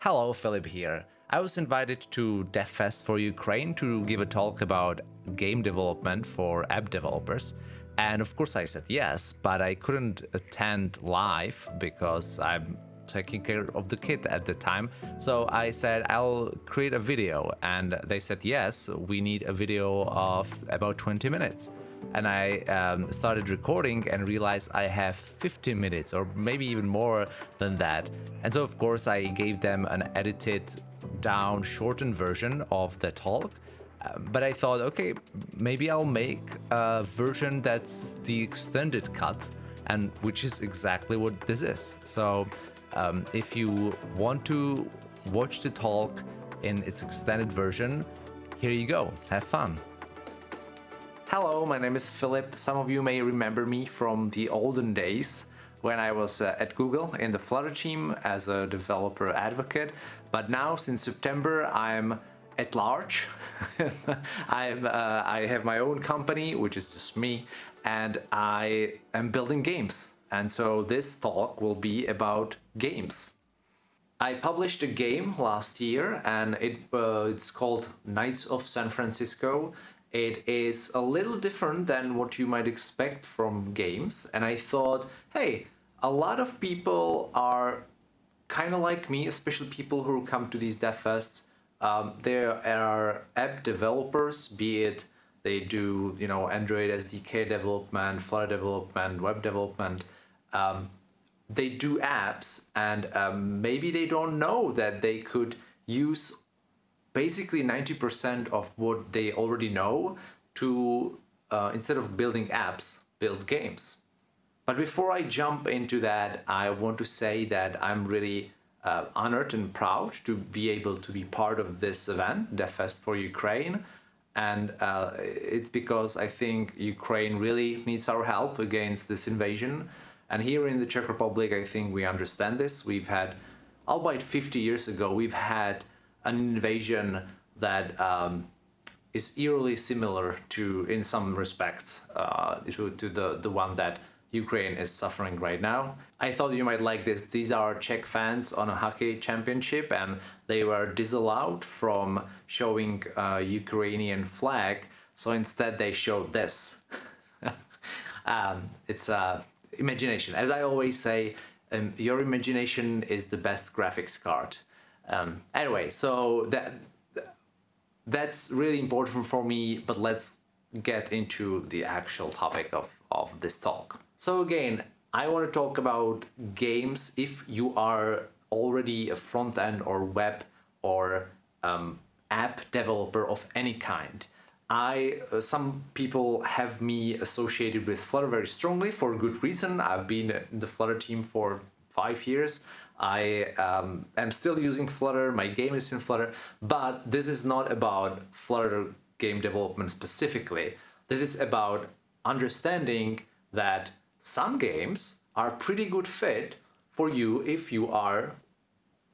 Hello, Philip here. I was invited to DevFest for Ukraine to give a talk about game development for app developers. And of course I said yes, but I couldn't attend live because I'm taking care of the kid at the time. So I said I'll create a video and they said yes, we need a video of about 20 minutes and I um, started recording and realized I have 15 minutes or maybe even more than that. And so of course I gave them an edited down shortened version of the talk. Uh, but I thought, okay, maybe I'll make a version that's the extended cut and which is exactly what this is. So um, if you want to watch the talk in its extended version, here you go. Have fun. Hello, my name is Philip. Some of you may remember me from the olden days when I was uh, at Google in the Flutter team as a developer advocate. But now, since September, I'm at large. I'm, uh, I have my own company, which is just me, and I am building games. And so this talk will be about games. I published a game last year and it, uh, it's called Knights of San Francisco it is a little different than what you might expect from games. And I thought, hey, a lot of people are kind of like me, especially people who come to these dev fests. Um, there are app developers, be it they do, you know, Android SDK development, Flutter development, web development. Um, they do apps and um, maybe they don't know that they could use basically 90% of what they already know to, uh, instead of building apps, build games. But before I jump into that, I want to say that I'm really uh, honored and proud to be able to be part of this event, DevFest for Ukraine. And uh, it's because I think Ukraine really needs our help against this invasion. And here in the Czech Republic, I think we understand this. We've had, albeit 50 years ago, we've had an invasion that um, is eerily similar to, in some respects, uh, to, to the, the one that Ukraine is suffering right now. I thought you might like this. These are Czech fans on a hockey championship and they were disallowed from showing a Ukrainian flag. So instead they showed this. um, it's uh, imagination. As I always say, um, your imagination is the best graphics card. Um, anyway, so that that's really important for me, but let's get into the actual topic of, of this talk. So again, I want to talk about games if you are already a front-end or web or um, app developer of any kind. I, uh, some people have me associated with Flutter very strongly for good reason. I've been in the Flutter team for five years. I um, am still using Flutter, my game is in Flutter, but this is not about Flutter game development specifically. This is about understanding that some games are pretty good fit for you if you are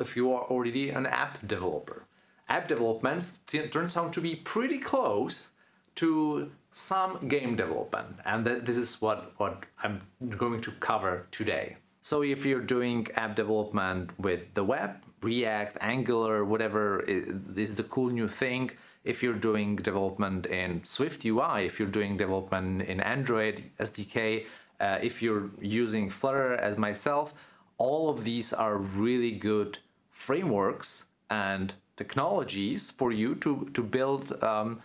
if you are already an app developer. App development turns out to be pretty close to some game development and this is what, what I'm going to cover today. So if you're doing app development with the web, React, Angular, whatever is the cool new thing, if you're doing development in Swift UI, if you're doing development in Android SDK, uh, if you're using Flutter as myself, all of these are really good frameworks and technologies for you to, to build um,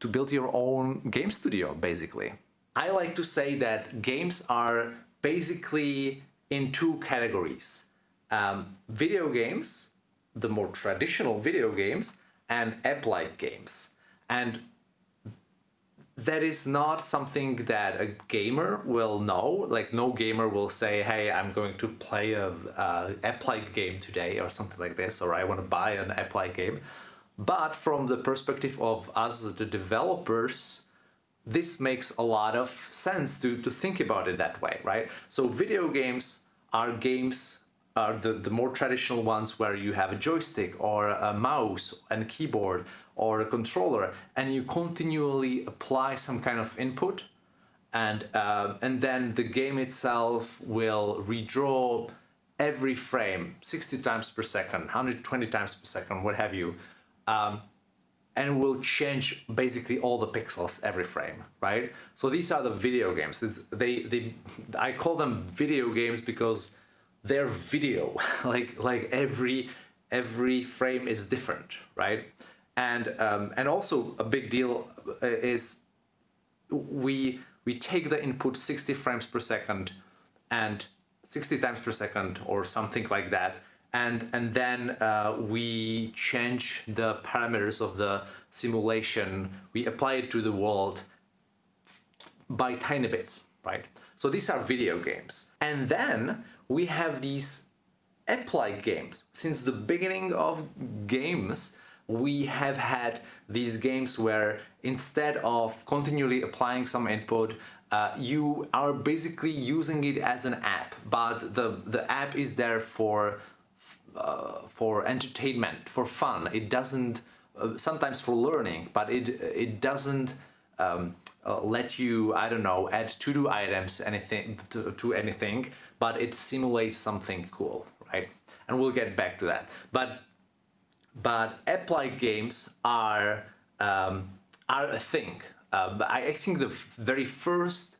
to build your own game studio, basically. I like to say that games are basically in two categories. Um, video games, the more traditional video games, and app-like games. And that is not something that a gamer will know. Like no gamer will say, hey, I'm going to play a, a app-like game today or something like this, or I want to buy an app-like game. But from the perspective of us, the developers, this makes a lot of sense to, to think about it that way, right? So video games are games are the, the more traditional ones where you have a joystick or a mouse and keyboard or a controller and you continually apply some kind of input and uh, and then the game itself will redraw every frame 60 times per second 120 times per second what have you um, and will change basically all the pixels every frame right? So these are the video games. It's, they they i call them video games because they're video. Like like every every frame is different right? And um, and also a big deal uh, is we we take the input 60 frames per second and 60 times per second or something like that and and then uh, we change the parameters of the simulation. We apply it to the world by tiny bits right? So these are video games. And then we have these app-like games. Since the beginning of games we have had these games where instead of continually applying some input uh, you are basically using it as an app but the the app is there for uh, for entertainment for fun it doesn't uh, sometimes for learning but it it doesn't um, uh, let you I don't know add to-do items anything to, to anything but it simulates something cool right and we'll get back to that but but app-like games are um, are a thing. Uh, I, I think the very first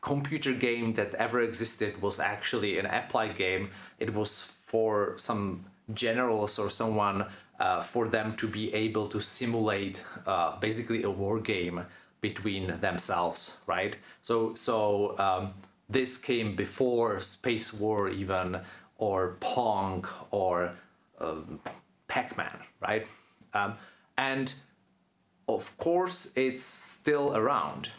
computer game that ever existed was actually an app-like game. It was for some generals or someone uh, for them to be able to simulate uh, basically a war game between themselves, right? So, so um, this came before Space War even, or Pong, or um, Pac-Man, right? Um, and of course, it's still around.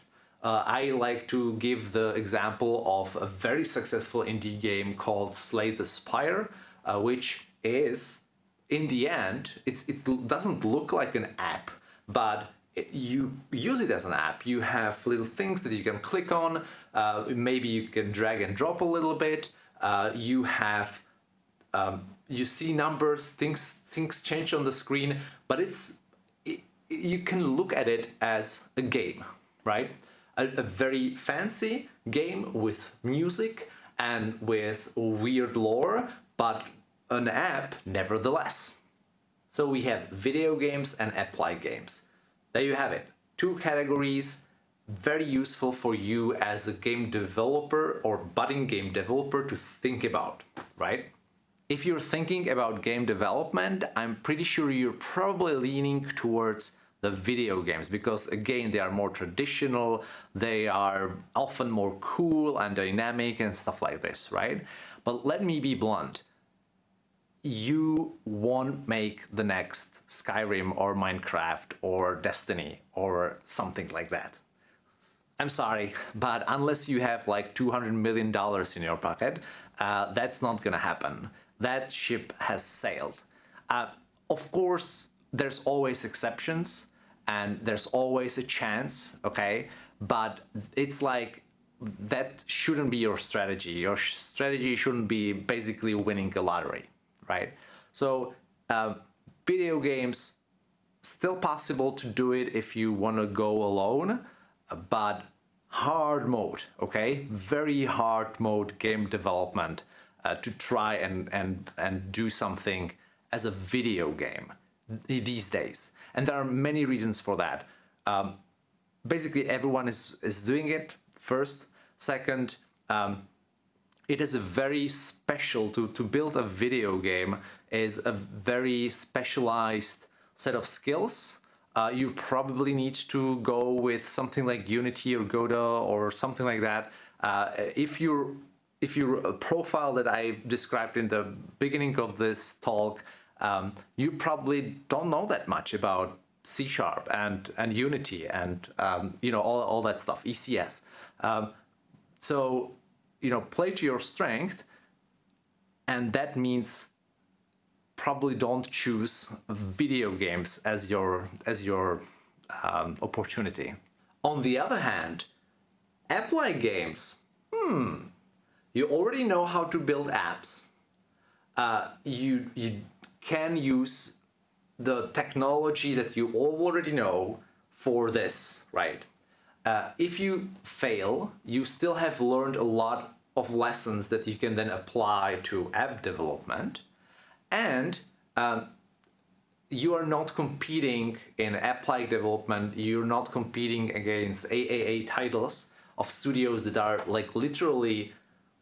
Uh, I like to give the example of a very successful indie game called Slay the Spire, uh, which is, in the end, it doesn't look like an app, but it, you use it as an app. You have little things that you can click on, uh, maybe you can drag and drop a little bit, uh, you have um, you see numbers, things things change on the screen, but it's it, you can look at it as a game, right? A, a, very fancy game with music and with weird lore, but an app nevertheless. So we have video games and app-like games. There you have it. Two categories, very useful for you as a game developer or budding game developer to think about, right? If you're thinking about game development, I'm pretty sure you're probably leaning towards the video games because again they are more traditional they are often more cool and dynamic and stuff like this right but let me be blunt you won't make the next Skyrim or Minecraft or Destiny or something like that I'm sorry but unless you have like 200 million dollars in your pocket uh, that's not gonna happen that ship has sailed. Uh, of course, there's always exceptions and there's always a chance, okay? But it's like that shouldn't be your strategy. Your strategy shouldn't be basically winning a lottery, right? So uh, video games, still possible to do it if you want to go alone, but hard mode, okay? Very hard mode game development uh, to try and, and, and do something as a video game these days. And there are many reasons for that. Um, basically, everyone is, is doing it first. Second, um, it is a very special, to, to build a video game is a very specialized set of skills. Uh, you probably need to go with something like Unity or Godot or something like that. Uh, if you're if you profile that I described in the beginning of this talk, um, you probably don't know that much about C Sharp and, and Unity and, um, you know, all, all that stuff, ECS. Um, so, you know, play to your strength and that means probably don't choose video games as your, as your um, opportunity. On the other hand, app-like games, hmm, you already know how to build apps. Uh, you, you can use the technology that you already know for this, right? Uh, if you fail, you still have learned a lot of lessons that you can then apply to app development. And um, you are not competing in app-like development. You're not competing against AAA titles of studios that are like literally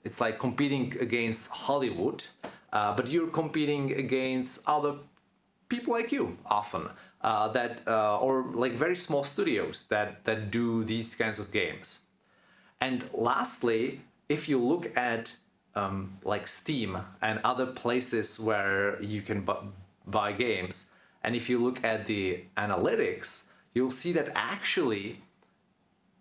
it's like competing against Hollywood uh, but you're competing against other people like you often uh, that uh, or like very small studios that that do these kinds of games. And lastly if you look at um, like Steam and other places where you can buy games and if you look at the analytics you'll see that actually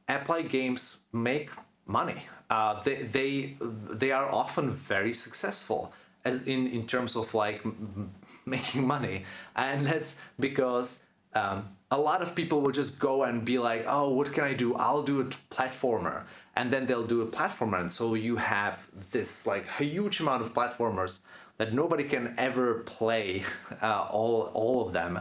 app-like games make money. Uh, they, they they are often very successful as in in terms of like making money. And that's because um, a lot of people will just go and be like oh what can I do? I'll do a platformer. And then they'll do a platformer. And so you have this like huge amount of platformers that nobody can ever play uh, all, all of them.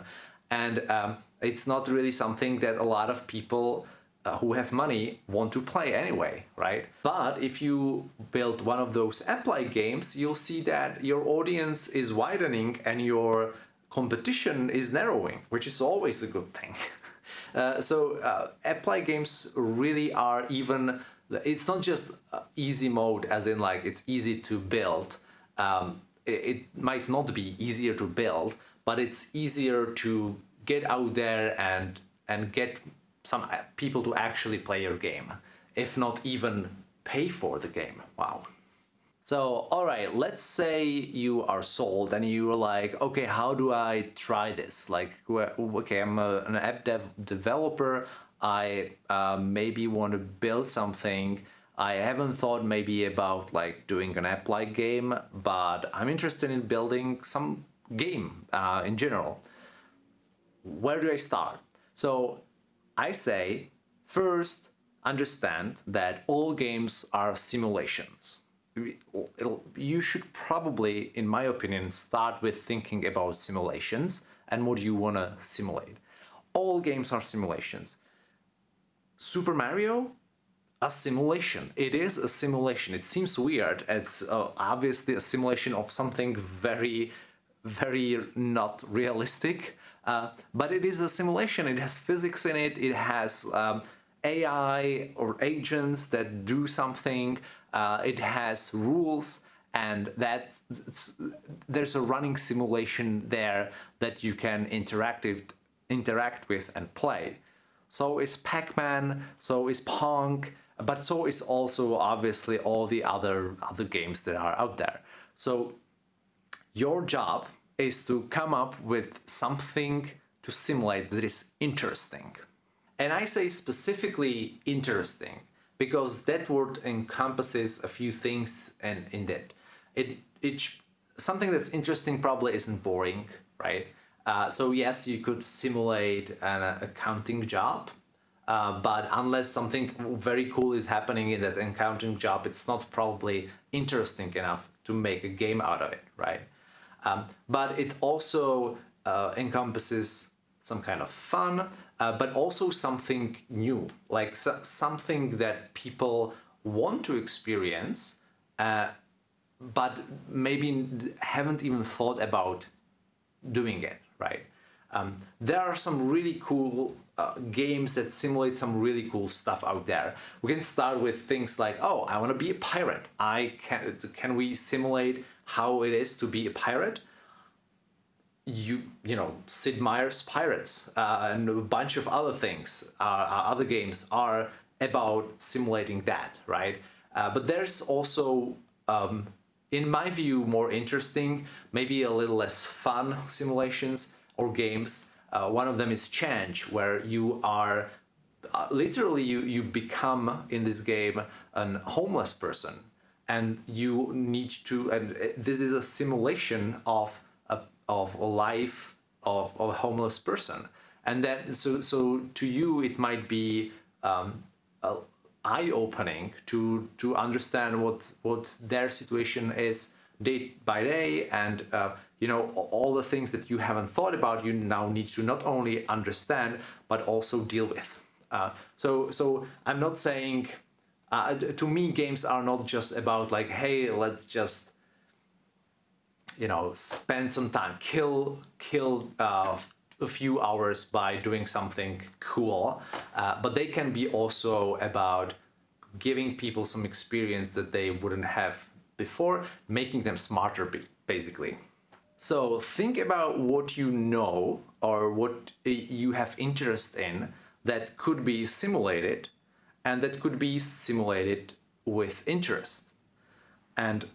And um, it's not really something that a lot of people uh, who have money want to play anyway, right? But if you build one of those app-like games, you'll see that your audience is widening and your competition is narrowing, which is always a good thing. Uh, so uh, app-like games really are even, it's not just uh, easy mode as in like it's easy to build. Um, it, it might not be easier to build, but it's easier to get out there and and get some uh, people to actually play your game, if not even pay for the game. Wow. So, all right, let's say you are sold and you're like, okay, how do I try this? Like, okay, I'm a, an app dev developer. I uh, maybe want to build something. I haven't thought maybe about like doing an app-like game, but I'm interested in building some game uh, in general. Where do I start? So I say, first, understand that all games are simulations. It'll, you should probably, in my opinion, start with thinking about simulations and what you want to simulate. All games are simulations. Super Mario, a simulation. It is a simulation. It seems weird. It's uh, obviously a simulation of something very, very not realistic. Uh, but it is a simulation. It has physics in it. It has um, AI or agents that do something. Uh, it has rules and that there's a running simulation there that you can interact, interact with and play. So is Pac-Man, so is Pong, but so is also obviously all the other other games that are out there. So your job is to come up with something to simulate that is interesting. And I say specifically interesting because that word encompasses a few things and in that it, it something that's interesting probably isn't boring, right? Uh, so yes, you could simulate an accounting job, uh, but unless something very cool is happening in that accounting job, it's not probably interesting enough to make a game out of it, right? Um, but it also uh, encompasses some kind of fun, uh, but also something new, like so something that people want to experience, uh, but maybe haven't even thought about doing it, right? Um, there are some really cool uh, games that simulate some really cool stuff out there. We can start with things like, oh, I want to be a pirate. I can, can we simulate how it is to be a pirate, you you know Sid Meier's Pirates uh, and a bunch of other things, uh, uh, other games are about simulating that, right? Uh, but there's also, um, in my view, more interesting, maybe a little less fun simulations or games. Uh, one of them is Change, where you are uh, literally you you become in this game an homeless person and you need to and uh, this is a simulation of a of a life of, of a homeless person. And then so so to you it might be um, eye-opening to to understand what what their situation is day by day. And uh, you know all the things that you haven't thought about you now need to not only understand but also deal with. Uh, so so I'm not saying Uh, to me, games are not just about like, hey, let's just, you know, spend some time, kill, kill uh, a few hours by doing something cool, uh, but they can be also about giving people some experience that they wouldn't have before, making them smarter, basically. So think about what you know or what you have interest in that could be simulated and that could be simulated with interest. And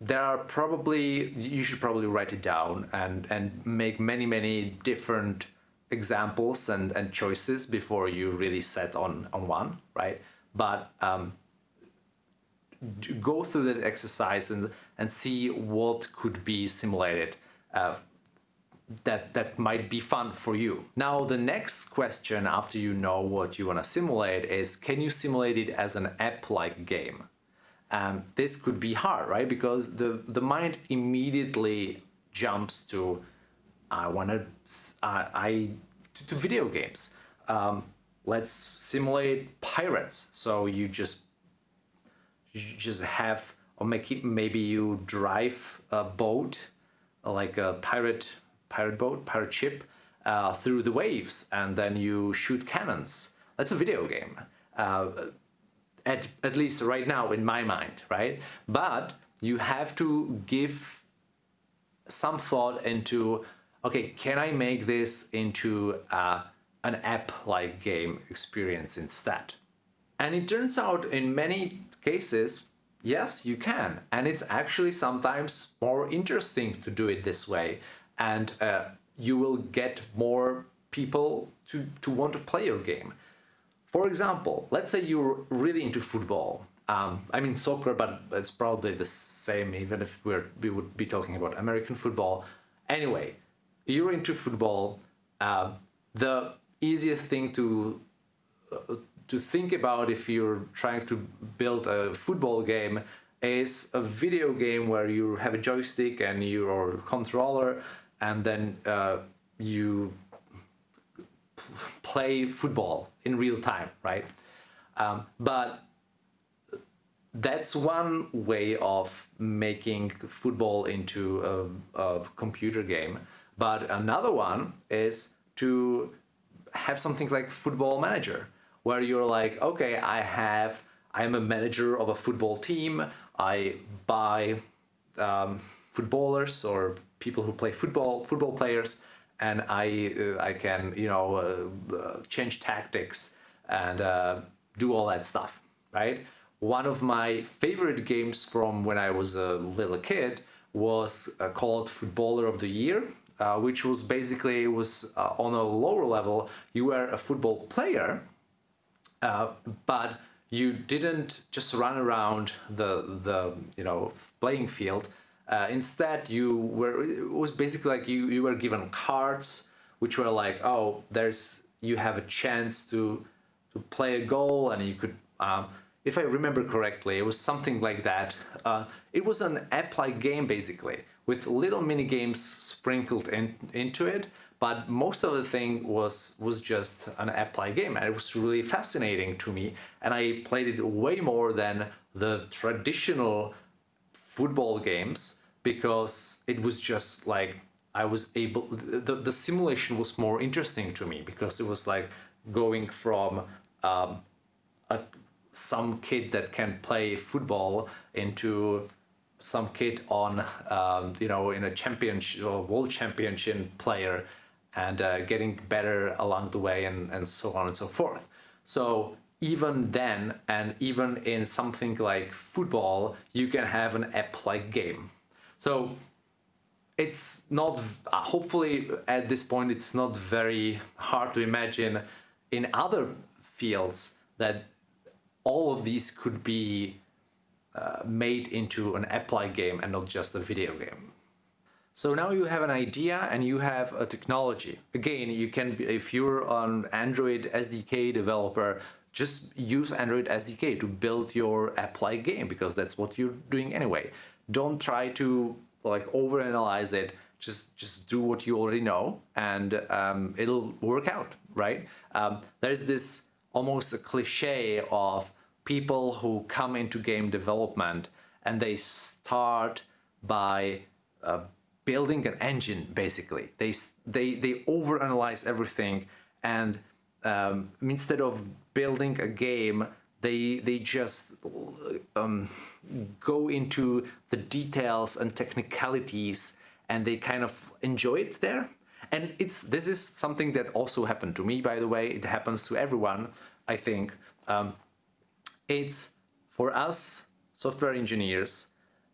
there are probably, you should probably write it down and, and make many, many different examples and, and choices before you really set on, on one, right? But um, go through that exercise and, and see what could be simulated uh, that that might be fun for you. Now the next question after you know what you want to simulate is can you simulate it as an app-like game? Um, this could be hard, right? Because the the mind immediately jumps to I want to uh, I to, to, video games. Um, let's simulate pirates. So you just you just have or make it, maybe you drive a boat like a pirate pirate boat, pirate ship, uh, through the waves, and then you shoot cannons. That's a video game. Uh, at, at least right now in my mind, right? But you have to give some thought into, okay, can I make this into uh, an app-like game experience instead? And it turns out in many cases, yes, you can. And it's actually sometimes more interesting to do it this way and uh, you will get more people to, to want to play your game. For example, let's say you're really into football. Um, I mean soccer, but it's probably the same even if we're, we would be talking about American football. Anyway, you're into football. Uh, the easiest thing to uh, to think about if you're trying to build a football game is a video game where you have a joystick and your controller and then uh, you play football in real time, right? Um, but that's one way of making football into a, a, computer game. But another one is to have something like football manager, where you're like, okay, I have, I'm a manager of a football team. I buy um, footballers or people who play football, football players, and I uh, I can you know uh, uh, change tactics and uh, do all that stuff, right? One of my favorite games from when I was a little kid was uh, called Footballer of the Year, uh, which was basically was on a lower level. You were a football player, but you didn't just run around the the you know playing field uh, instead, you were it was basically like you you were given cards, which were like, oh, there's you have a chance to to play a goal, and you could. Um, if I remember correctly, it was something like that. Uh, it was an app-like game basically, with little mini games sprinkled in, into it. But most of the thing was was just an app-like game, and it was really fascinating to me. And I played it way more than the traditional football games because it was just like I was able the, the simulation was more interesting to me because it was like going from um, a, some kid that can play football into some kid on um, you know in a championship or world championship player and uh, getting better along the way and, and so on and so forth. So even then and even in something like football you can have an app-like game so it's not hopefully at this point it's not very hard to imagine in other fields that all of these could be uh, made into an app-like game and not just a video game. So now you have an idea and you have a technology. Again, you can, if you're an Android SDK developer, just use Android SDK to build your app-like game because that's what you're doing anyway. Don't try to like overanalyze it. Just just do what you already know, and um, it'll work out, right? Um, there's this almost a cliche of people who come into game development and they start by uh, building an engine basically they they they overanalyze everything and um, instead of building a game they they just um, go into the details and technicalities and they kind of enjoy it there. And it's this is something that also happened to me by the way. It happens to everyone i think. Um, it's for us software engineers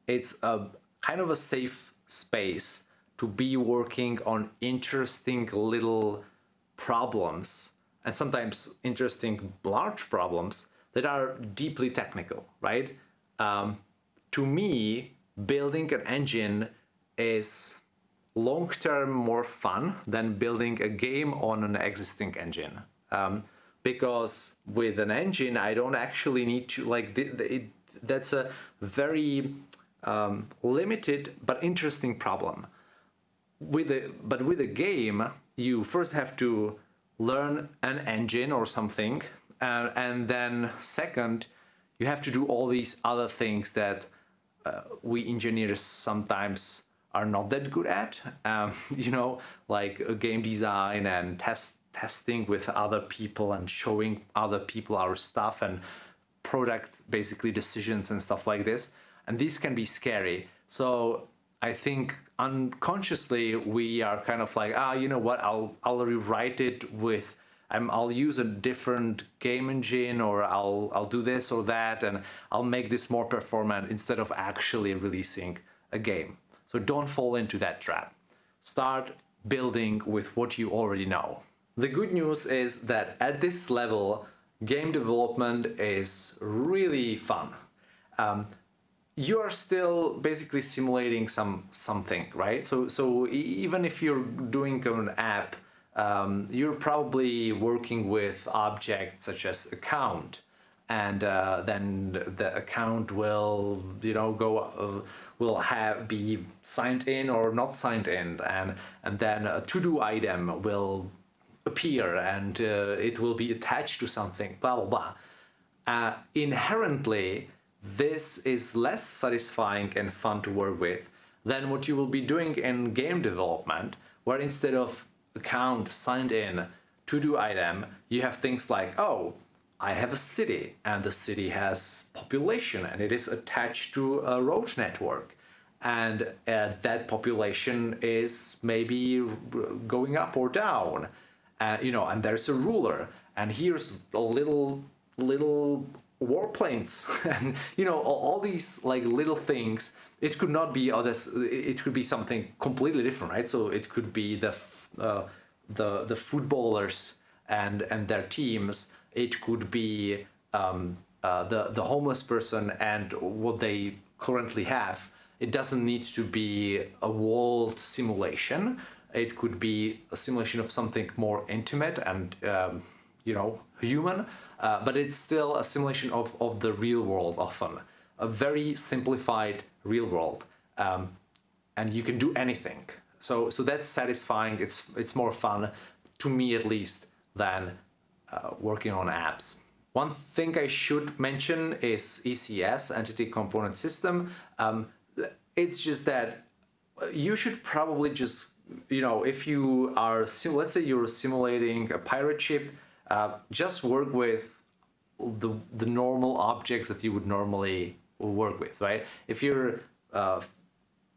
it's a kind of a safe space to be working on interesting little problems and sometimes interesting large problems that are deeply technical, right? Um, to me, building an engine is long-term more fun than building a game on an existing engine. Um, because with an engine, I don't actually need to, like, that's a very um, limited but interesting problem. With a, but with a game, you first have to learn an engine or something, uh, and then second, you have to do all these other things that uh, we engineers sometimes are not that good at. Um, you know, like game design and test testing with other people and showing other people our stuff and product basically decisions and stuff like this and these can be scary. So I think unconsciously we are kind of like, ah, you know what, I'll, I'll rewrite it with, um, I'll use a different game engine or I'll, I'll do this or that and I'll make this more performant instead of actually releasing a game. So don't fall into that trap. Start building with what you already know. The good news is that at this level, game development is really fun. Um, you are still basically simulating some something, right? So so even if you're doing an app, um, you're probably working with objects such as account, and uh, then the account will you know go uh, will have be signed in or not signed in, and and then a to-do item will appear and uh, it will be attached to something. Blah blah blah. Uh, inherently this is less satisfying and fun to work with than what you will be doing in game development, where instead of account signed in to-do item, you have things like, oh, I have a city and the city has population and it is attached to a road network. And uh, that population is maybe going up or down, uh, you know, and there's a ruler and here's a little little warplanes. And you know all, all, these like little things it could not be others it could be something completely different right? So it could be the uh, the the footballers and and their teams. It could be um, uh, the the homeless person and what they currently have. It doesn't need to be a walled simulation. It could be a simulation of something more intimate and um, you know human uh, but it's still a simulation of, of the real world often. A very simplified real world. Um, and you can do anything. So, so that's satisfying, it's, it's more fun, to me at least, than uh, working on apps. One thing I should mention is ECS, Entity Component System. Um, it's just that you should probably just, you know, if you are, let's say you're simulating a pirate ship, uh, just work with the, the normal objects that you would normally work with, right? If you're, uh,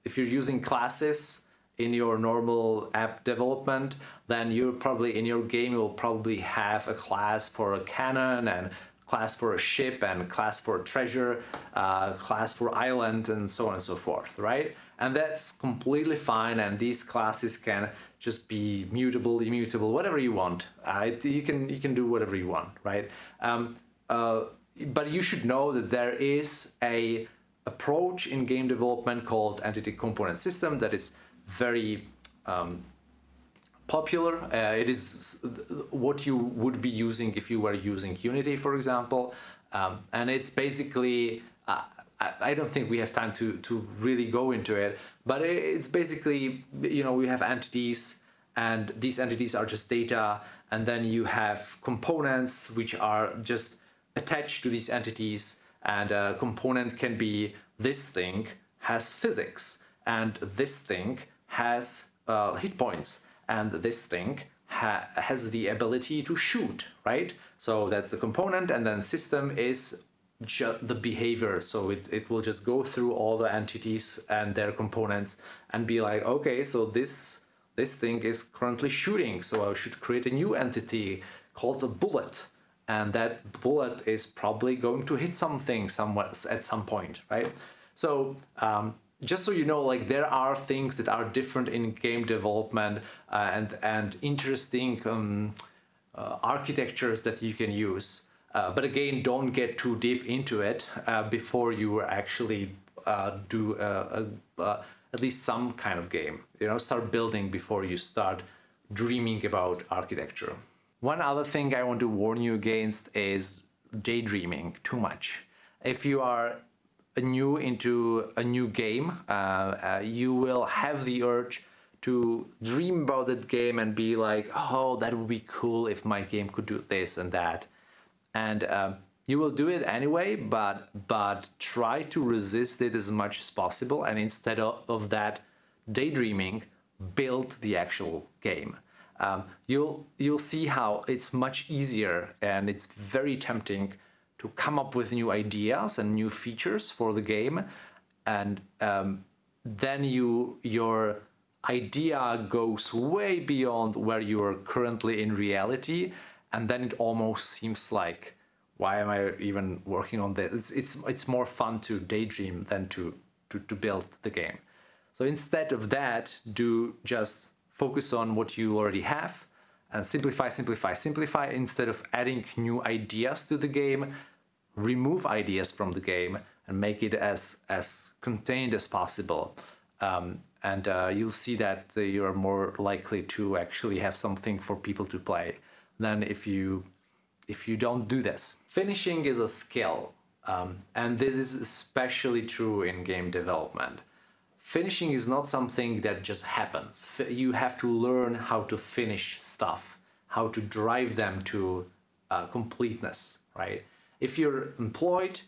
if you're using classes in your normal app development, then you're probably, in your game, you'll probably have a class for a cannon and class for a ship and class for treasure, uh, class for island and so on and so forth, right? And that's completely fine and these classes can just be mutable, immutable, whatever you want. Uh, you can you can do whatever you want, right? Um, uh, but you should know that there is a approach in game development called entity component system that is very um, popular. Uh, it is what you would be using if you were using Unity, for example. Um, and it's basically, uh, I, I, don't think we have time to, to really go into it, but it's basically, you know, we have entities and these entities are just data. And then you have components, which are just attached to these entities and a component can be this thing has physics and this thing has uh, hit points and this thing ha has the ability to shoot, right? So that's the component and then system is the behavior. So it, it will just go through all the entities and their components and be like, okay, so this this thing is currently shooting. So I should create a new entity called a bullet. And that bullet is probably going to hit something somewhere at some point, right? So um, just so you know, like there are things that are different in game development uh, and, and interesting um, uh, architectures that you can use. Uh, but again, don't get too deep into it uh, before you actually uh, do at least some kind of game. You know, start building before you start dreaming about architecture. One other thing I want to warn you against is daydreaming too much. If you are new into a new game, uh, uh, you will have the urge to dream about that game and be like, oh, that would be cool if my game could do this and that and um, you will do it anyway but but try to resist it as much as possible and instead of, of that daydreaming build the actual game. Um, you'll you'll see how it's much easier and it's very tempting to come up with new ideas and new features for the game. And um, then you your idea goes way beyond where you are currently in reality and then it almost seems like why am I even working on this? It's, it's, it's more fun to daydream than to, to, to build the game. So instead of that, do just focus on what you already have and simplify, simplify, simplify instead of adding new ideas to the game, remove ideas from the game and make it as, as contained as possible. Um, and uh, you'll see that you are more likely to actually have something for people to play than if you if you don't do this. Finishing is a skill, um, and this is especially true in game development. Finishing is not something that just happens. You have to learn how to finish stuff, how to drive them to uh, completeness, right? If you're employed,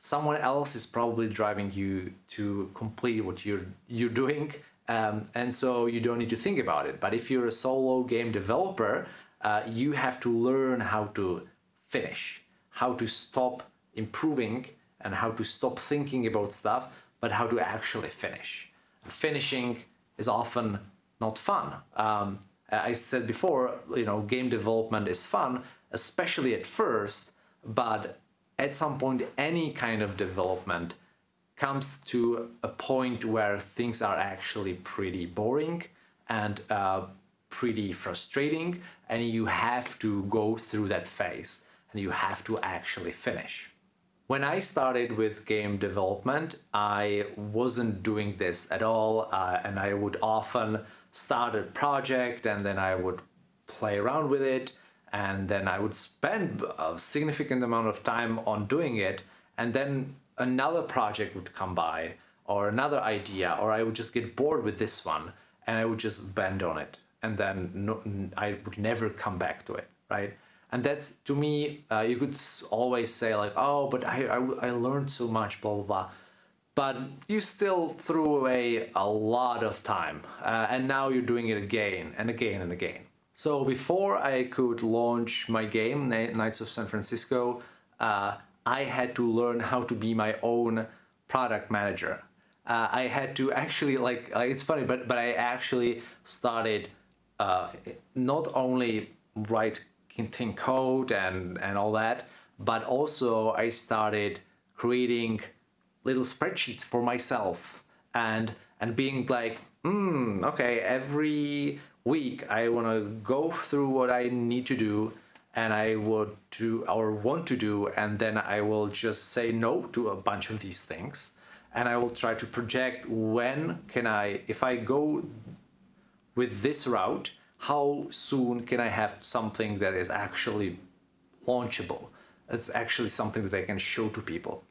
someone else is probably driving you to complete what you're you're doing um, and so you don't need to think about it but if you're a solo game developer uh, you have to learn how to finish, how to stop improving and how to stop thinking about stuff, but how to actually finish. And finishing is often not fun. Um, I said before, you know, game development is fun, especially at first, but at some point any kind of development comes to a point where things are actually pretty boring and uh, pretty frustrating and you have to go through that phase and you have to actually finish. When I started with game development, I wasn't doing this at all uh, and I would often start a project and then I would play around with it and then I would spend a significant amount of time on doing it and then another project would come by or another idea or I would just get bored with this one and I would just bend on it and then no, I would never come back to it, right? And that's, to me, uh, you could always say like, oh, but I, I, I learned so much, blah, blah, blah. But you still threw away a lot of time. Uh, and now you're doing it again and again and again. So before I could launch my game, Knights of San Francisco, uh, I had to learn how to be my own product manager. Uh, I had to actually like, uh, it's funny, but, but I actually started uh, not only write Kinting code and, and all that, but also I started creating little spreadsheets for myself and and being like, hmm, okay, every week I want to go through what I need to do and I would do or want to do and then I will just say no to a bunch of these things. And I will try to project when can I, if I go with this route, how soon can I have something that is actually launchable? It's actually something that I can show to people.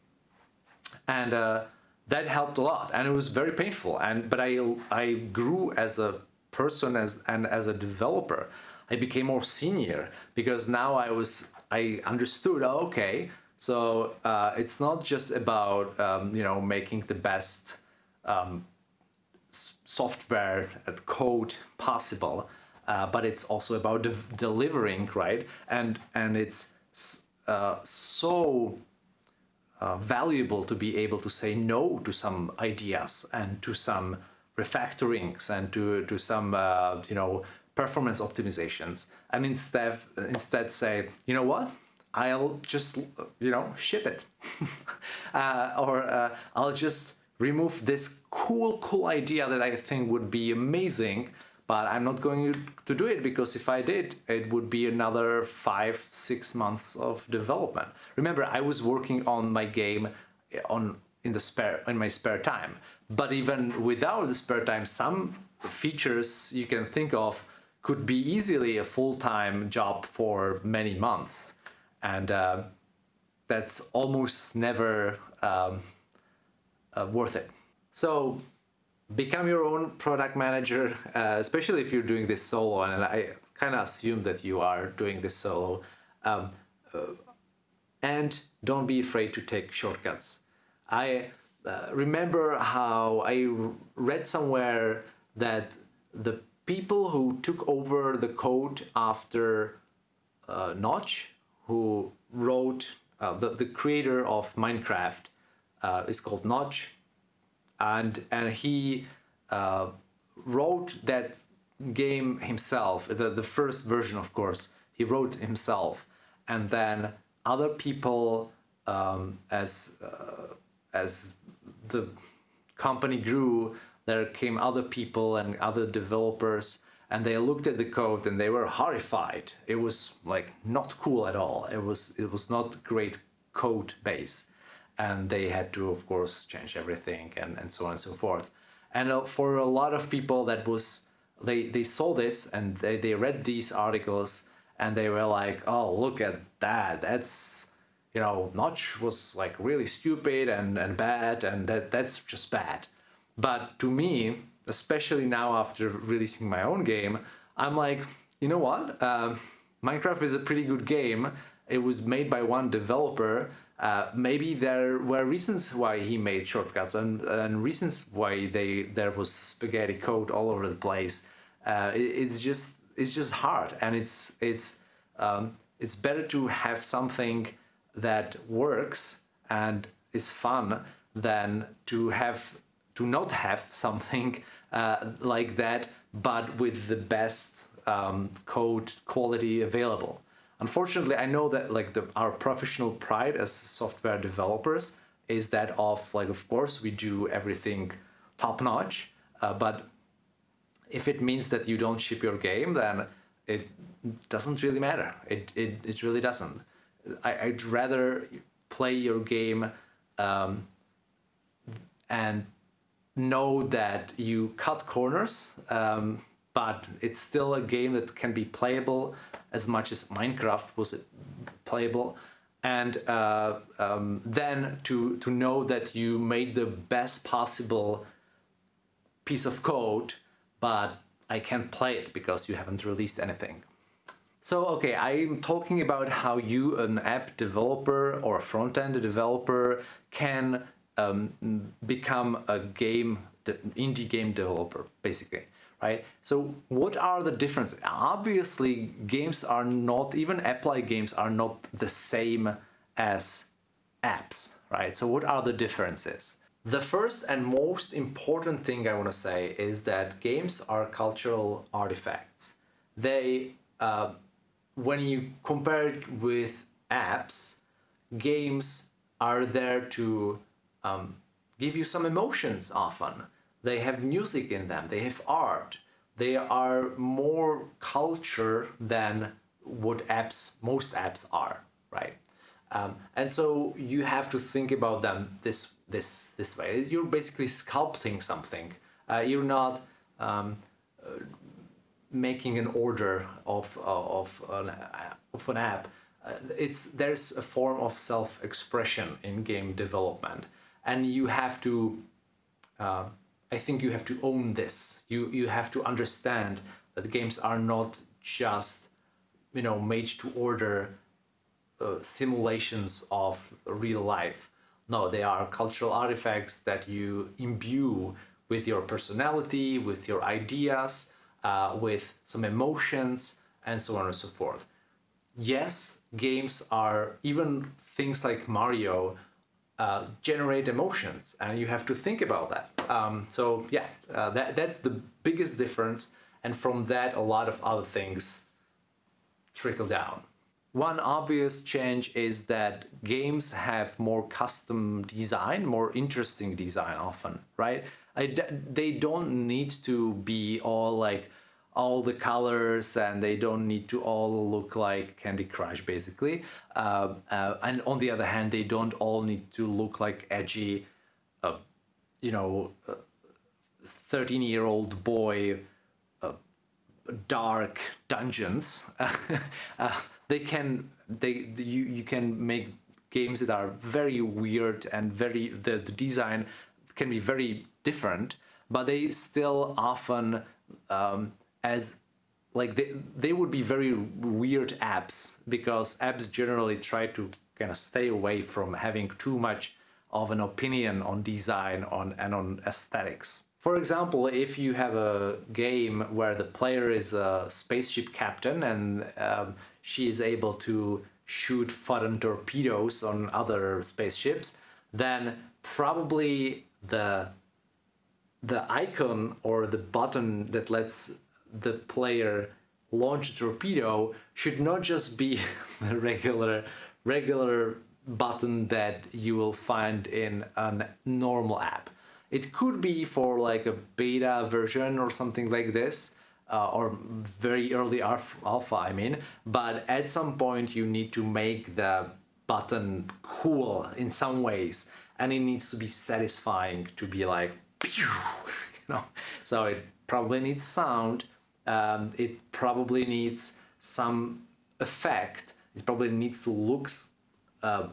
And uh, that helped a lot and it was very painful. And But I, I grew as a person as and as a developer. I became more senior because now I was I understood, oh, okay, so uh, it's not just about, um, you know, making the best um, software and code possible, uh, but it's also about de delivering, right? And, and it's uh, so uh, valuable to be able to say no to some ideas and to some refactorings and to, to some, uh, you know, performance optimizations and instead instead say you know what I'll just you know ship it uh, or uh, I'll just remove this cool cool idea that I think would be amazing but I'm not going to do it because if I did it would be another five six months of development. Remember I was working on my game on in the spare in my spare time. But even without the spare time some features you can think of could be easily a full-time job for many months. And uh, that's almost never um, uh, worth it. So become your own product manager, uh, especially if you're doing this solo and I kind of assume that you are doing this solo um, uh, and don't be afraid to take shortcuts. I uh, remember how I read somewhere that the people who took over the code after uh, Notch, who wrote, uh, the, the creator of Minecraft uh, is called Notch, and, and he uh, wrote that game himself, the, the first version of course, he wrote himself, and then other people um, as, uh, as the company grew, there came other people and other developers and they looked at the code and they were horrified. It was like not cool at all. It was it was not great code base. And they had to, of course, change everything and, and so on and so forth. And uh, for a lot of people that was, they, they saw this and they, they read these articles and they were like, oh, look at that. That's, you know, Notch was like really stupid and, and bad and that that's just bad. But to me, especially now after releasing my own game, I'm like, you know what? Uh, Minecraft is a pretty good game. It was made by one developer. Uh, maybe there were reasons why he made shortcuts and, and reasons why they there was spaghetti code all over the place. Uh, it, it's just it's just hard, and it's it's um, it's better to have something that works and is fun than to have to not have something uh, like that, but with the best um, code quality available. Unfortunately, I know that like the, our professional pride as software developers is that of like, of course, we do everything top notch, uh, but if it means that you don't ship your game, then it doesn't really matter. It, it, it really doesn't. I, would rather play your game um, and know that you cut corners, um, but it's still a game that can be playable as much as Minecraft was playable. And uh, um, then to, to know that you made the best possible piece of code, but I can't play it because you haven't released anything. So, okay, I'm talking about how you, an app developer or a front-end developer, can um, become a game, indie game developer, basically, right? So what are the differences? Obviously, games are not, even app-like games are not the same as apps, right? So what are the differences? The first and most important thing I want to say is that games are cultural artifacts. They, uh, when you compare it with apps, games are there to um, give you some emotions often. They have music in them, they have art. They are more culture than what apps, most apps are, right? Um, and so you have to think about them this this this way. You're basically sculpting something. Uh, you're not um, uh, making an order of of an, of an app. Uh, it's there's a form of self-expression in game development and you have to uh, I think you have to own this you you have to understand that games are not just you know made to order uh, simulations of real life. No, they are cultural artifacts that you imbue with your personality, with your ideas, uh, with some emotions, and so on and so forth. Yes, games are even things like Mario uh, generate emotions, and you have to think about that. Um, so yeah, uh, that that's the biggest difference, and from that, a lot of other things trickle down. One obvious change is that games have more custom design, more interesting design often, right? I, they don't need to be all like all the colors and they don't need to all look like Candy Crush basically. Uh, uh, and on the other hand, they don't all need to look like edgy, uh, you know, 13 year old boy uh, dark dungeons. Uh, they can, they, you, you can make games that are very weird and very, the, the design can be very different, but they still often um, as like they, they would be very weird apps because apps generally try to kind of stay away from having too much of an opinion on design on and on aesthetics. For example, if you have a game where the player is a spaceship captain and um, she is able to shoot photon torpedoes on other spaceships, then probably the the icon or the button that lets the player launch a torpedo should not just be a regular regular button that you will find in a normal app. It could be for like a beta version or something like this, uh, or very early alpha, I mean, but at some point you need to make the button cool in some ways, and it needs to be satisfying to be like, you know, so it probably needs sound, um, it probably needs some effect. It probably needs to look uh,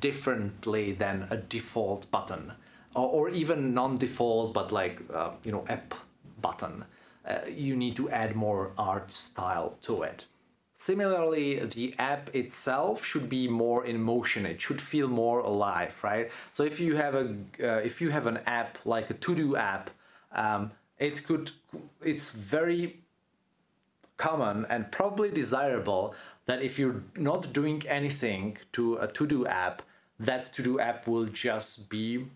differently than a default button or, or even non-default but like uh, you know app button. Uh, you need to add more art style to it. Similarly, the app itself should be more in motion. It should feel more alive, right? So if you have a uh, if you have an app like a to-do app, um, it could it's very common and probably desirable that if you're not doing anything to a to-do app, that to-do app will just be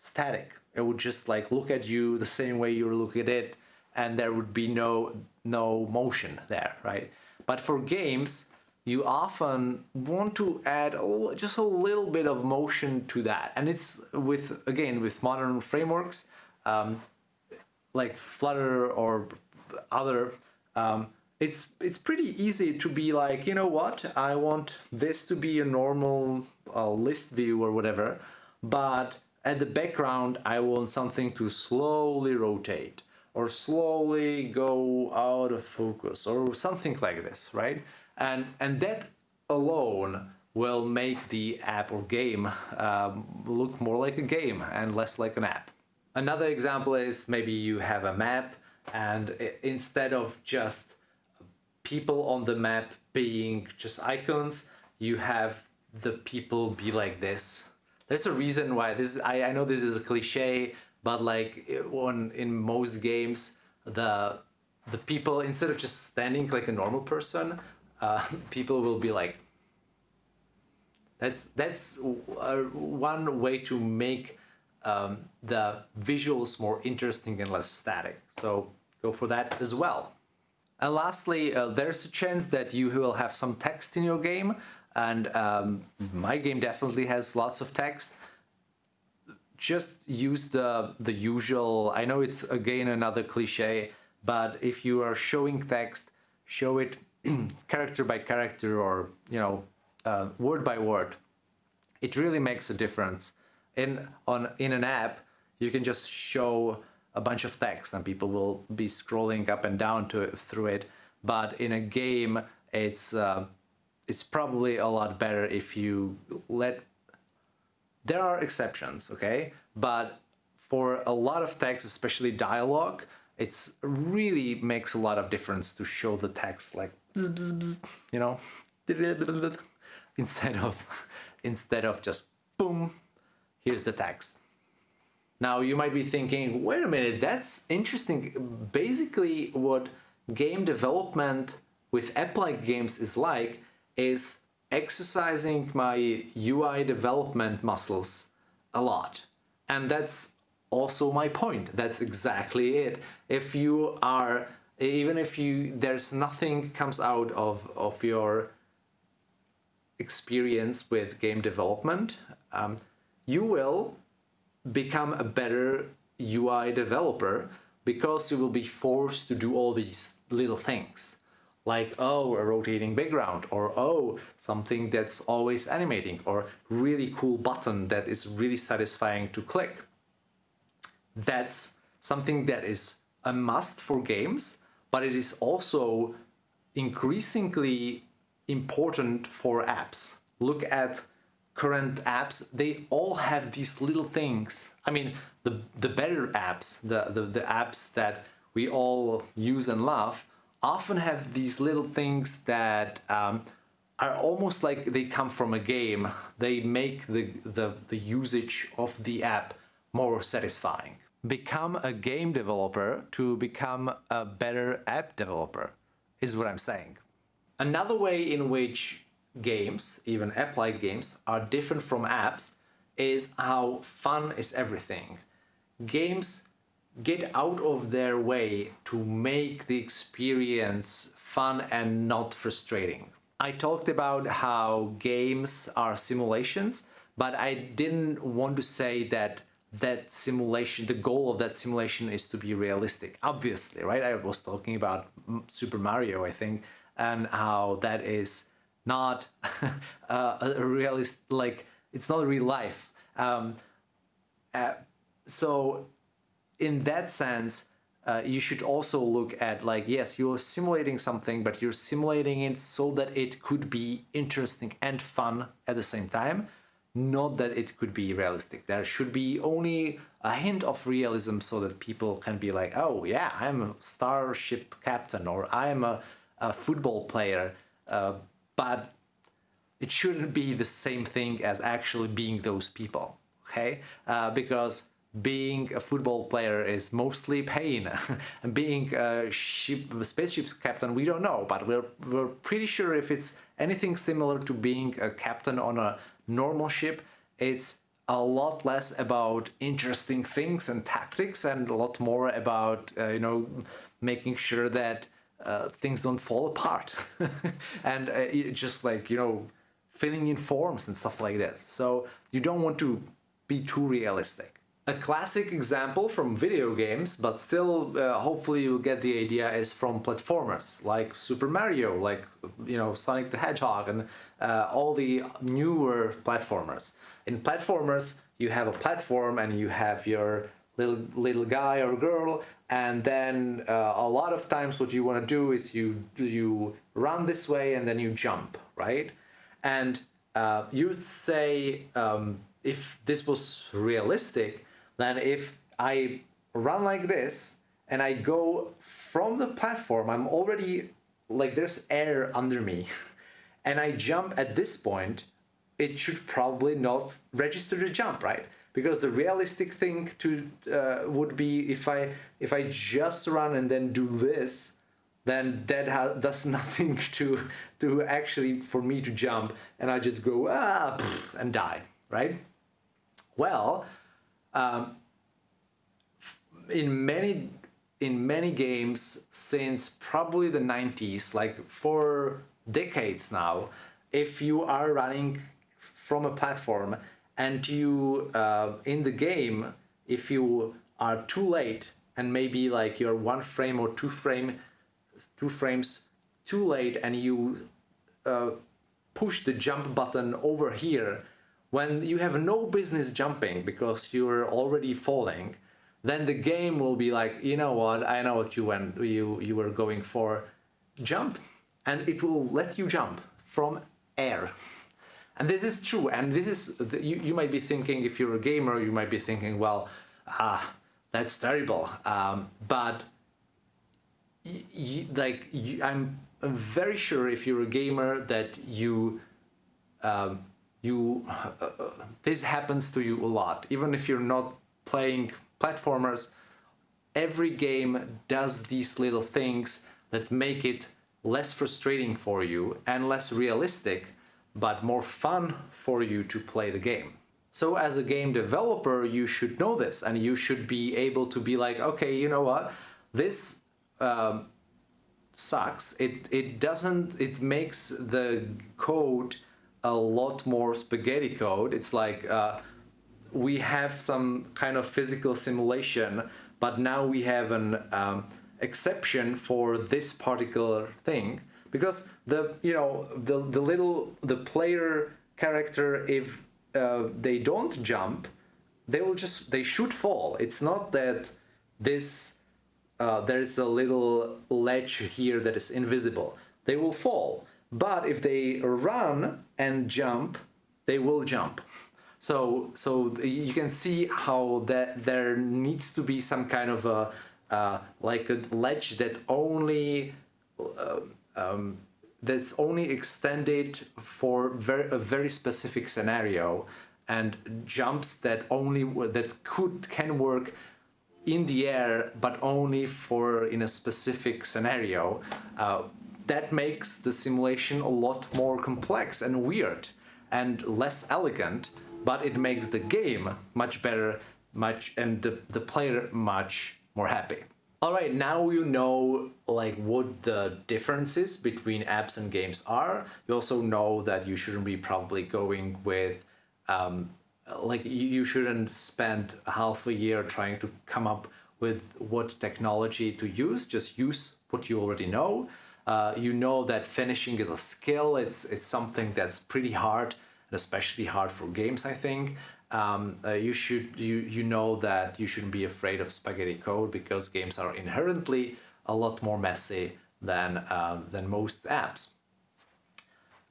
static. It would just like look at you the same way you look at it and there would be no no motion there, right? But for games, you often want to add just a little bit of motion to that. And it's with, again, with modern frameworks, um, like Flutter or other um, it's it's pretty easy to be like, you know what, I want this to be a normal uh, list view or whatever, but at the background I want something to slowly rotate or slowly go out of focus or something like this, right? And, and that alone will make the app or game um, look more like a game and less like an app. Another example is maybe you have a map and instead of just people on the map being just icons you have the people be like this. There's a reason why this I, I know this is a cliche but like on in most games the the people instead of just standing like a normal person uh, people will be like that's that's uh, one way to make um, the visuals more interesting and less static. So go for that as well. And lastly, uh, there's a chance that you will have some text in your game. And um, my game definitely has lots of text. Just use the, the usual, I know it's again another cliche, but if you are showing text, show it character by character or, you know, uh, word by word. It really makes a difference in on in an app you can just show a bunch of text and people will be scrolling up and down to through it. But in a game it's uh, it's probably a lot better if you let there are exceptions okay? But for a lot of text especially dialogue it's really makes a lot of difference to show the text like you know? Instead of instead of just boom, here's the text. Now you might be thinking, wait a minute, that's interesting. Basically what game development with app-like games is like is exercising my UI development muscles a lot. And that's also my point. That's exactly it. If you are, even if you, there's nothing comes out of, of your experience with game development, um, you will become a better UI developer because you will be forced to do all these little things. Like oh a rotating background or oh something that's always animating or really cool button that is really satisfying to click. That's something that is a must for games but it is also increasingly important for apps. Look at current apps they all have these little things i mean the the better apps the the, the apps that we all use and love often have these little things that um, are almost like they come from a game. They make the, the, the usage of the app more satisfying. Become a game developer to become a better app developer is what I'm saying. Another way in which games, even app-like games, are different from apps is how fun is everything. Games get out of their way to make the experience fun and not frustrating. I talked about how games are simulations, but I didn't want to say that that simulation, the goal of that simulation is to be realistic, obviously, right? I was talking about Super Mario, I think, and how that is not a realist, like, it's not real life. Um, uh, so in that sense, uh, you should also look at like, yes, you're simulating something, but you're simulating it so that it could be interesting and fun at the same time, not that it could be realistic. There should be only a hint of realism so that people can be like, oh yeah, I'm a starship captain or I'm a, a football player, uh, but it shouldn't be the same thing as actually being those people, okay? Uh, because being a football player is mostly pain. and being a ship, a spaceship captain, we don't know, but we're, we're pretty sure if it's anything similar to being a captain on a normal ship, it's a lot less about interesting things and tactics and a lot more about, uh, you know, making sure that uh, things don't fall apart. and uh, just like, you know, filling in forms and stuff like that. So you don't want to be too realistic. A classic example from video games, but still uh, hopefully you'll get the idea, is from platformers like Super Mario, like you know Sonic the Hedgehog and uh, all the newer platformers. In platformers you have a platform and you have your little little guy or girl and then uh, a lot of times what you want to do is you you run this way and then you jump right and uh, you say um, if this was realistic then if I run like this and I go from the platform, I'm already like there's air under me and I jump at this point, it should probably not register the jump, right? Because the realistic thing to uh, would be if I if I just run and then do this, then that does nothing to to actually for me to jump and I just go ah and die, right? Well, um, in many in many games since probably the 90s, like for decades now, if you are running from a platform and you uh, in the game, if you are too late and maybe like you're one frame or two frame, two frames too late and you uh, push the jump button over here when you have no business jumping because you're already falling, then the game will be like, you know what, I know what you went, you, you were going for, jump, and it will let you jump from air. And this is true, and this is, you, you might be thinking, if you're a gamer, you might be thinking, well, ah, that's terrible, um, but like, I'm very sure if you're a gamer that you um, you uh, this happens to you a lot. Even if you're not playing platformers, every game does these little things that make it less frustrating for you and less realistic, but more fun for you to play the game. So as a game developer, you should know this and you should be able to be like, okay, you know what, this um, sucks. It, it doesn't, it makes the code a lot more spaghetti code. It's like uh, we have some kind of physical simulation, but now we have an um, exception for this particular thing because the you know the the little the player character if uh, they don't jump they will just they should fall. It's not that this uh, there's a little ledge here that is invisible. They will fall. But if they run and jump they will jump. So so you can see how that there needs to be some kind of a uh, like a ledge that only uh, um, that's only extended for very, a very specific scenario and jumps that only that could can work in the air but only for in a specific scenario. Uh, that makes the simulation a lot more complex and weird and less elegant but it makes the game much better much and the, the player much more happy all right, now you know like what the differences between apps and games are. You also know that you shouldn't be probably going with um, like you shouldn't spend half a year trying to come up with what technology to use. Just use what you already know. Uh, you know that finishing is a skill. It's it's something that's pretty hard, and especially hard for games. I think um, uh, you should you you know that you shouldn't be afraid of spaghetti code because games are inherently a lot more messy than uh, than most apps.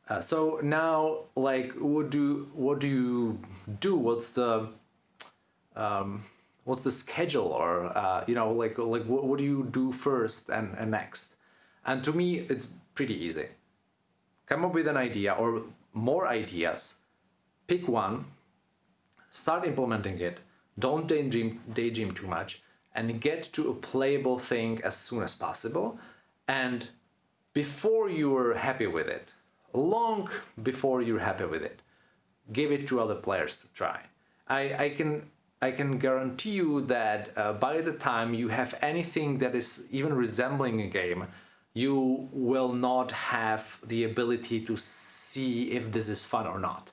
Uh, so now, like, what do what do you do? What's the um, what's the schedule, or uh, you know, like like what, what do you do first and, and next? And to me, it's pretty easy. Come up with an idea or more ideas. Pick one start implementing it, don't daydream, daydream too much, and get to a playable thing as soon as possible. And before you're happy with it, long before you're happy with it, give it to other players to try. I, I can I can guarantee you that uh, by the time you have anything that is even resembling a game, you will not have the ability to see if this is fun or not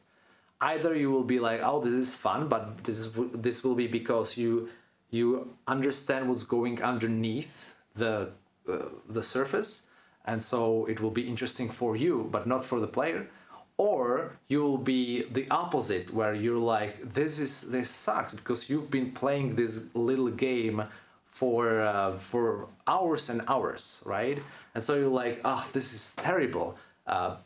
either you will be like oh this is fun but this is this will be because you you understand what's going underneath the uh, the surface and so it will be interesting for you but not for the player. Or you'll be the opposite where you're like this is this sucks because you've been playing this little game for uh, for hours and hours right? And so you're like oh this is terrible. Uh,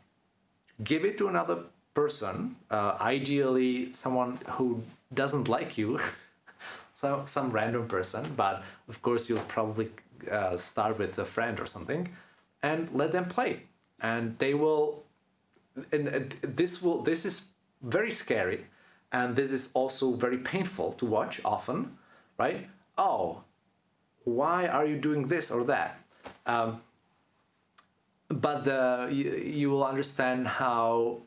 give it to another person, uh, ideally someone who doesn't like you, so some random person, but of course you'll probably uh, start with a friend or something, and let them play, and they will. And this will. This is very scary, and this is also very painful to watch often, right? Oh, why are you doing this or that? Um, but the, you, you will understand how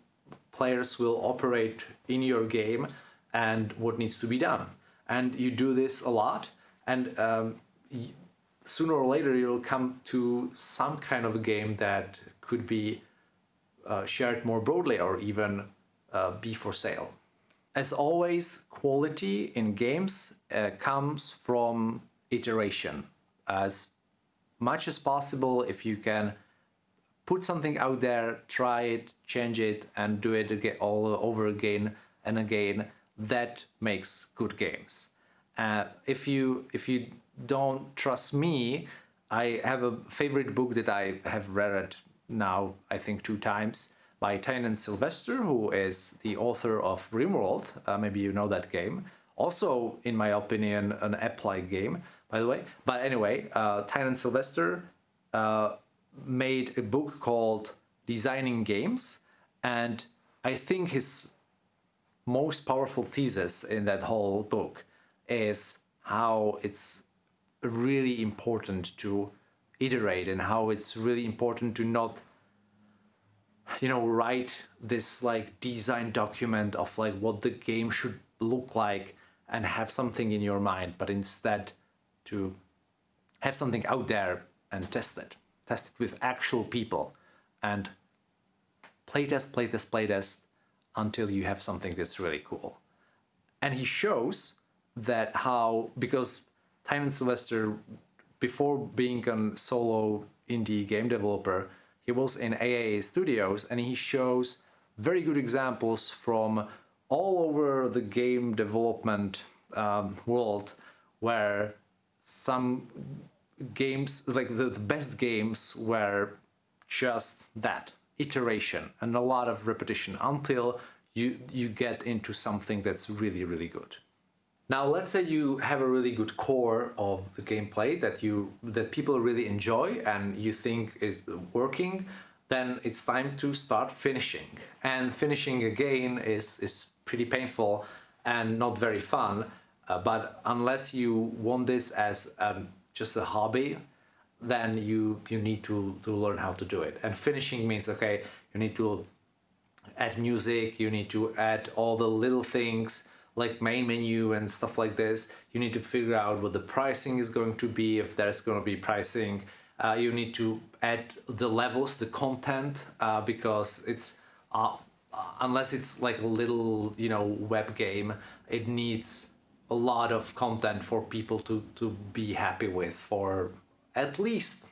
players will operate in your game and what needs to be done. And you do this a lot, and um, sooner or later you'll come to some kind of a game that could be uh, shared more broadly or even uh, be for sale. As always, quality in games uh, comes from iteration. As much as possible, if you can put something out there, try it, change it, and do it again, all over again and again. That makes good games. Uh, if you if you don't trust me, I have a favorite book that I have read now I think two times by Tynan Sylvester, who is the author of RimWorld. Uh, maybe you know that game. Also, in my opinion, an app-like game, by the way. But anyway, uh, Tynan Sylvester uh, made a book called Designing Games, and I think his most powerful thesis in that whole book is how it's really important to iterate and how it's really important to not you know write this like design document of like what the game should look like and have something in your mind but instead to have something out there and test it test it with actual people. And playtest playtest playtest until you have something that's really cool. And he shows that how because Tynan Sylvester before being a solo indie game developer he was in AAA Studios and he shows very good examples from all over the game development um, world where some games, like the, the best games were just that, iteration and a lot of repetition until you, you get into something that's really, really good. Now, let's say you have a really good core of the gameplay that you that people really enjoy and you think is working, then it's time to start finishing. And finishing again is is pretty painful and not very fun. Uh, but unless you want this as um, just a hobby, then you you need to to learn how to do it. And finishing means okay, you need to add music, you need to add all the little things like main menu and stuff like this. You need to figure out what the pricing is going to be, if there's going to be pricing. Uh, you need to add the levels, the content, uh, because it's uh, unless it's like a little you know web game, it needs a lot of content for people to to be happy with for at least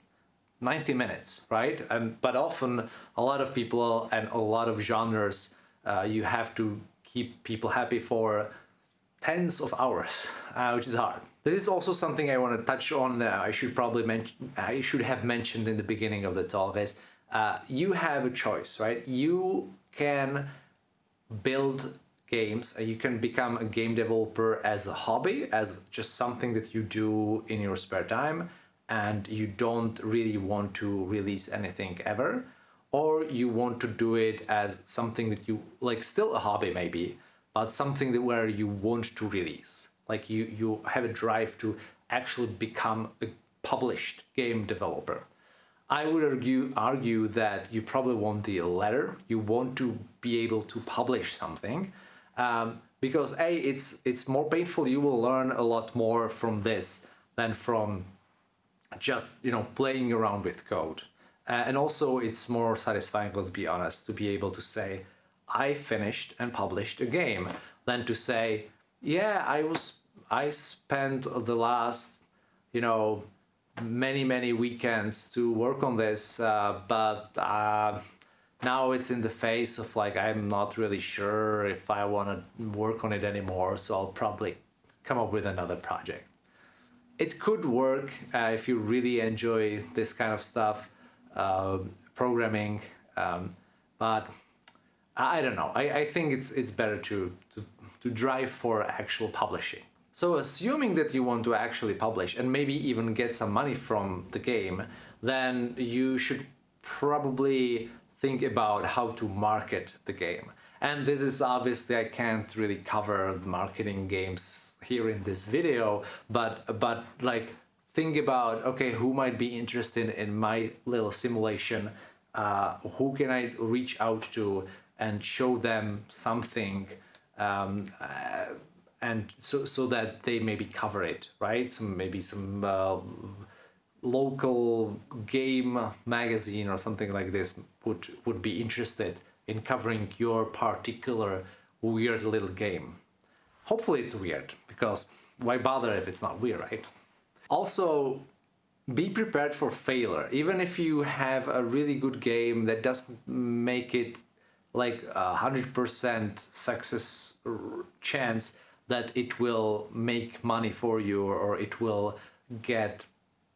90 minutes, right? And but often a lot of people and a lot of genres, uh, you have to keep people happy for tens of hours, uh, which is hard. This is also something I want to touch on. Uh, I should probably mention. I should have mentioned in the beginning of the talk is uh, you have a choice, right? You can build games. Uh, you can become a game developer as a hobby, as just something that you do in your spare time, and you don't really want to release anything ever. Or you want to do it as something that you like still a hobby maybe but something that where you want to release. Like you you have a drive to actually become a published game developer. I would argue argue that you probably want the latter. You want to be able to publish something um, because a it's it's more painful. You will learn a lot more from this than from just you know playing around with code. Uh, and also it's more satisfying, let's be honest, to be able to say, I finished and published a game, than to say, yeah, I was, I spent the last, you know, many, many weekends to work on this, uh, but uh, now it's in the phase of like, I'm not really sure if I want to work on it anymore, so I'll probably come up with another project. It could work uh, if you really enjoy this kind of stuff uh, programming, um, but I don't know. I, I think it's it's better to, to to drive for actual publishing. So assuming that you want to actually publish and maybe even get some money from the game, then you should probably think about how to market the game. And this is obviously I can't really cover marketing games here in this video, but but like think about, okay, who might be interested in my little simulation? Uh, who can I reach out to and show them something um, uh, and so, so that they maybe cover it, right? Some Maybe some uh, local game magazine or something like this would, would be interested in covering your particular weird little game. Hopefully it's weird, because why bother if it's not weird, right? Also, be prepared for failure. Even if you have a really good game that doesn't make it like a hundred percent success chance that it will make money for you or it will get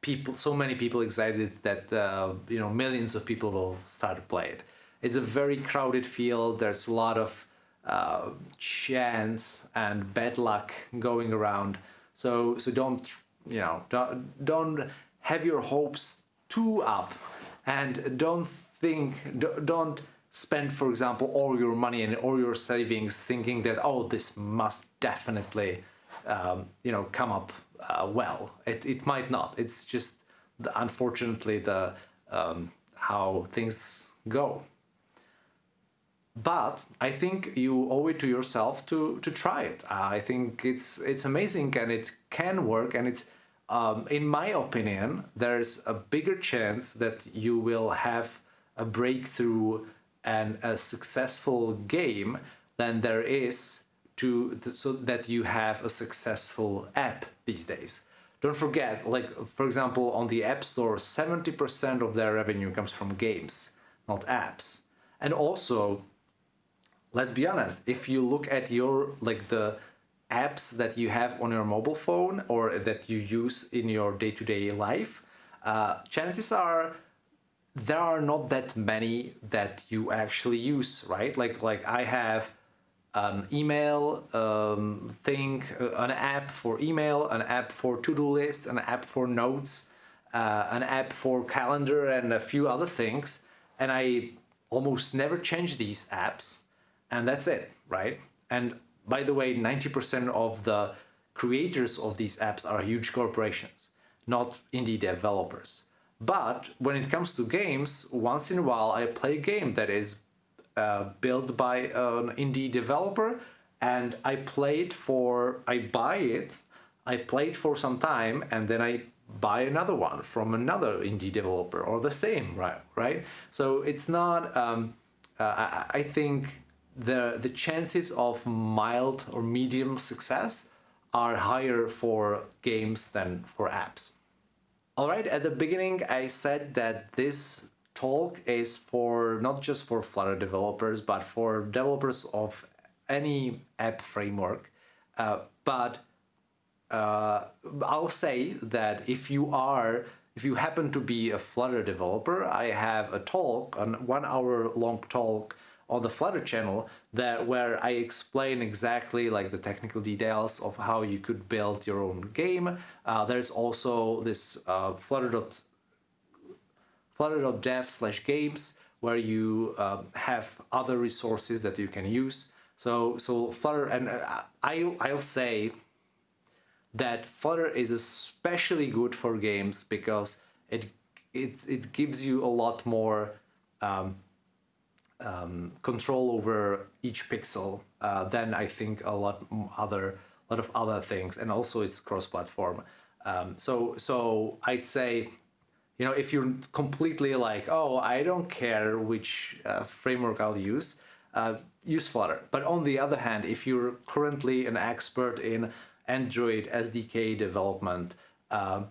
people so many people excited that uh, you know millions of people will start to play it. It's a very crowded field. There's a lot of uh, chance and bad luck going around. So so don't you know don't, don't have your hopes too up. And don't think don't spend, for example, all your money and all your savings thinking that, oh, this must definitely, um, you know, come up uh, well. It, it might not. It's just, the, unfortunately, the um, how things go. But I think you owe it to yourself to to try it. I think it's it's amazing and it can work and it's um, in my opinion, there's a bigger chance that you will have a breakthrough and a successful game than there is to so that you have a successful app these days. Don't forget, like for example, on the App Store, 70% of their revenue comes from games, not apps. And also, let's be honest, if you look at your like the apps that you have on your mobile phone or that you use in your day-to-day -day life, uh, chances are there are not that many that you actually use, right? Like like I have an email um, thing, uh, an app for email, an app for to-do list, an app for notes, uh, an app for calendar and a few other things. And I almost never change these apps and that's it, right? And by the way, 90% of the creators of these apps are huge corporations, not indie developers. But when it comes to games, once in a while I play a game that is uh, built by an indie developer and I play it for, I buy it, I play it for some time and then I buy another one from another indie developer or the same, right? right? So it's not, um, uh, I, I think the, the chances of mild or medium success are higher for games than for apps. Alright, at the beginning I said that this talk is for not just for Flutter developers, but for developers of any app framework. Uh, but uh, I'll say that if you are, if you happen to be a Flutter developer, I have a talk, a one hour long talk on the Flutter channel that where I explain exactly like the technical details of how you could build your own game. Uh, there's also this uh, Flutter flutter.dev slash games where you um, have other resources that you can use. So so Flutter and uh, I I'll say that Flutter is especially good for games because it it it gives you a lot more um, um, control over each pixel uh, than I think a lot other lot of other things, and also it's cross-platform. Um, so so I'd say, you know, if you're completely like, oh, I don't care which uh, framework I'll use, uh, use Flutter. But on the other hand, if you're currently an expert in Android SDK development, uh,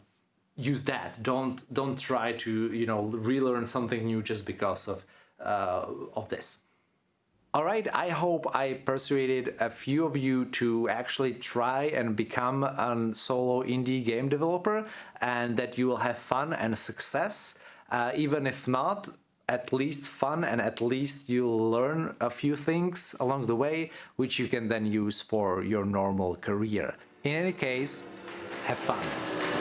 use that. Don't don't try to you know relearn something new just because of uh, of this. Alright, I hope I persuaded a few of you to actually try and become a solo indie game developer and that you will have fun and success. Uh, even if not, at least fun and at least you'll learn a few things along the way which you can then use for your normal career. In any case, have fun.